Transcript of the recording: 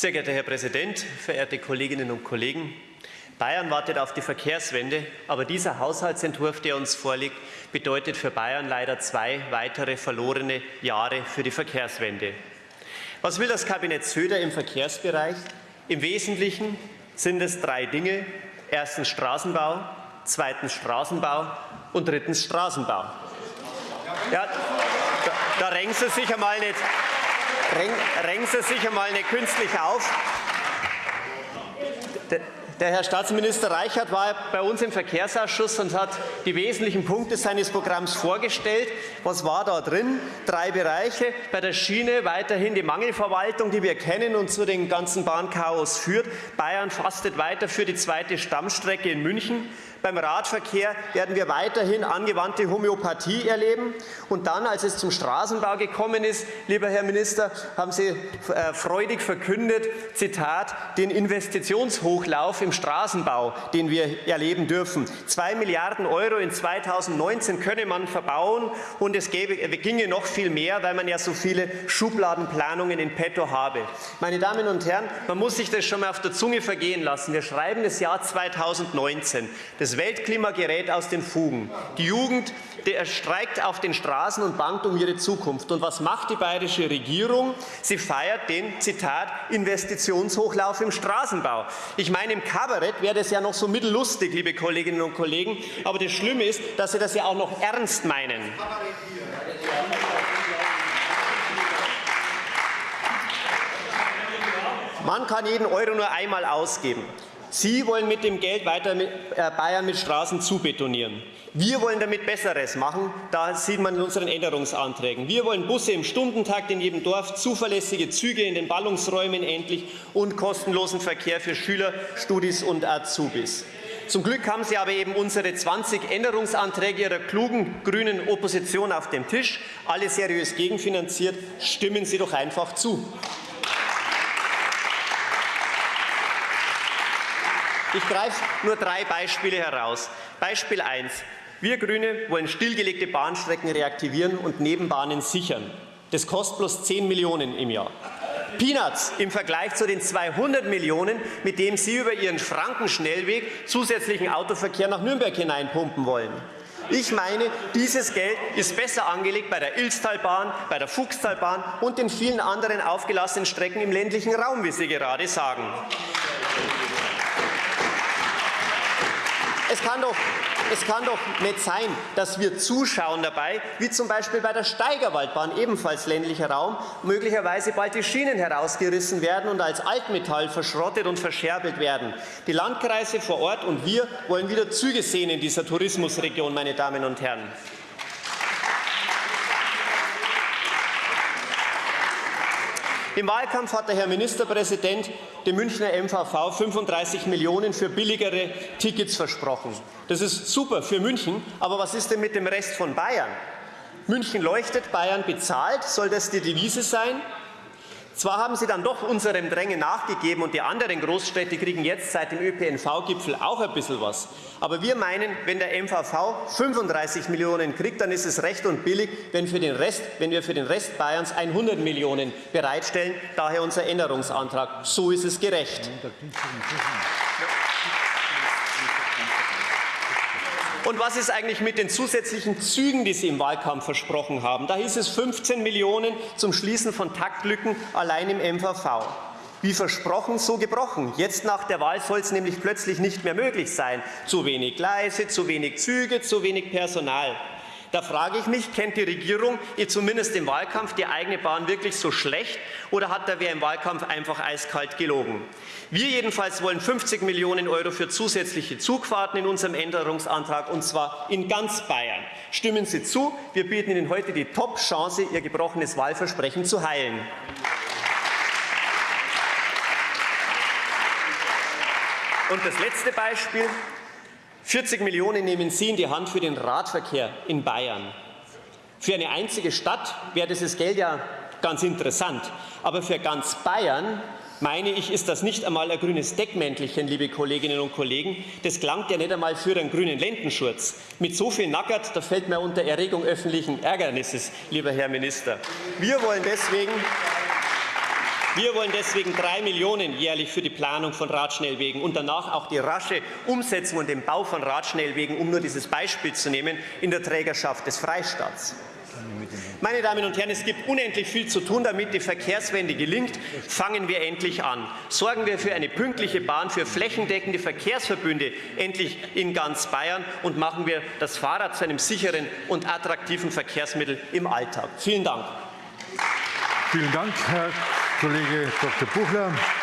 Sehr geehrter Herr Präsident, verehrte Kolleginnen und Kollegen! Bayern wartet auf die Verkehrswende, aber dieser Haushaltsentwurf, der uns vorliegt, bedeutet für Bayern leider zwei weitere verlorene Jahre für die Verkehrswende. Was will das Kabinett Söder im Verkehrsbereich? Im Wesentlichen sind es drei Dinge. Erstens Straßenbau, zweitens Straßenbau und drittens Straßenbau. Ja, da, da renken Sie sich einmal nicht, renken Sie sich einmal nicht künstlich auf. Der Herr Staatsminister Reichert war bei uns im Verkehrsausschuss und hat die wesentlichen Punkte seines Programms vorgestellt. Was war da drin? Drei Bereiche. Bei der Schiene weiterhin die Mangelverwaltung, die wir kennen und zu den ganzen Bahnchaos führt. Bayern fastet weiter für die zweite Stammstrecke in München. Beim Radverkehr werden wir weiterhin angewandte Homöopathie erleben. Und dann, als es zum Straßenbau gekommen ist, lieber Herr Minister, haben Sie äh, freudig verkündet, Zitat, den Investitionshochlauf im Straßenbau, den wir erleben dürfen. Zwei Milliarden Euro in 2019 könne man verbauen und es gäbe, ginge noch viel mehr, weil man ja so viele Schubladenplanungen in petto habe. Meine Damen und Herren, man muss sich das schon mal auf der Zunge vergehen lassen. Wir schreiben das Jahr 2019. Das Weltklima gerät aus den Fugen. Die Jugend der streikt auf den Straßen und bangt um ihre Zukunft. Und was macht die bayerische Regierung? Sie feiert den, Zitat, Investitionshochlauf im Straßenbau. Ich meine, im Kabarett wäre das ja noch so mittellustig, liebe Kolleginnen und Kollegen. Aber das Schlimme ist, dass Sie das ja auch noch ernst meinen. Man kann jeden Euro nur einmal ausgeben. Sie wollen mit dem Geld weiter mit, äh, Bayern mit Straßen zubetonieren. Wir wollen damit Besseres machen. Da sieht man in unseren Änderungsanträgen. Wir wollen Busse im Stundentakt in jedem Dorf, zuverlässige Züge in den Ballungsräumen endlich und kostenlosen Verkehr für Schüler, Studis und Azubis. Zum Glück haben Sie aber eben unsere 20 Änderungsanträge Ihrer klugen grünen Opposition auf dem Tisch, alle seriös gegenfinanziert. Stimmen Sie doch einfach zu. Ich greife nur drei Beispiele heraus. Beispiel 1. Wir Grüne wollen stillgelegte Bahnstrecken reaktivieren und Nebenbahnen sichern. Das kostet bloß 10 Millionen im Jahr. Peanuts im Vergleich zu den 200 Millionen, mit denen Sie über Ihren Frankenschnellweg zusätzlichen Autoverkehr nach Nürnberg hineinpumpen wollen. Ich meine, dieses Geld ist besser angelegt bei der Ilstalbahn, bei der Fuchstalbahn und den vielen anderen aufgelassenen Strecken im ländlichen Raum, wie Sie gerade sagen. Es kann, doch, es kann doch nicht sein, dass wir zuschauen dabei, wie zum Beispiel bei der Steigerwaldbahn, ebenfalls ländlicher Raum, möglicherweise bald die Schienen herausgerissen werden und als Altmetall verschrottet und verscherbelt werden. Die Landkreise vor Ort und wir wollen wieder Züge sehen in dieser Tourismusregion, meine Damen und Herren. Im Wahlkampf hat der Herr Ministerpräsident dem Münchner MVV 35 Millionen für billigere Tickets versprochen. Das ist super für München, aber was ist denn mit dem Rest von Bayern? München leuchtet, Bayern bezahlt. Soll das die Devise sein? Zwar haben Sie dann doch unserem Drängen nachgegeben und die anderen Großstädte kriegen jetzt seit dem ÖPNV-Gipfel auch ein bisschen was. Aber wir meinen, wenn der MVV 35 Millionen kriegt, dann ist es recht und billig, wenn, für den Rest, wenn wir für den Rest Bayerns 100 Millionen bereitstellen. Daher unser Änderungsantrag. So ist es gerecht. Und was ist eigentlich mit den zusätzlichen Zügen, die Sie im Wahlkampf versprochen haben? Da hieß es 15 Millionen zum Schließen von Taktlücken allein im MVV. Wie versprochen, so gebrochen. Jetzt nach der Wahl soll es nämlich plötzlich nicht mehr möglich sein. Zu wenig Gleise, zu wenig Züge, zu wenig Personal. Da frage ich mich, kennt die Regierung ihr zumindest im Wahlkampf die eigene Bahn wirklich so schlecht oder hat da wer im Wahlkampf einfach eiskalt gelogen? Wir jedenfalls wollen 50 Millionen Euro für zusätzliche Zugfahrten in unserem Änderungsantrag und zwar in ganz Bayern. Stimmen Sie zu, wir bieten Ihnen heute die Top-Chance, Ihr gebrochenes Wahlversprechen zu heilen. Und das letzte Beispiel, 40 Millionen nehmen Sie in die Hand für den Radverkehr in Bayern. Für eine einzige Stadt wäre dieses Geld ja ganz interessant. Aber für ganz Bayern, meine ich, ist das nicht einmal ein grünes Deckmäntelchen, liebe Kolleginnen und Kollegen. Das klangt ja nicht einmal für einen grünen Lendenschurz. Mit so viel Nackert, da fällt mir unter Erregung öffentlichen Ärgernisses, lieber Herr Minister. Wir wollen deswegen Wir wollen deswegen drei Millionen jährlich für die Planung von Radschnellwegen und danach auch die rasche Umsetzung und den Bau von Radschnellwegen, um nur dieses Beispiel zu nehmen, in der Trägerschaft des Freistaats. Meine Damen und Herren, es gibt unendlich viel zu tun, damit die Verkehrswende gelingt. Fangen wir endlich an. Sorgen wir für eine pünktliche Bahn, für flächendeckende Verkehrsverbünde endlich in ganz Bayern und machen wir das Fahrrad zu einem sicheren und attraktiven Verkehrsmittel im Alltag. Vielen Dank. Vielen Dank, Herr Kollege Dr. Buchler.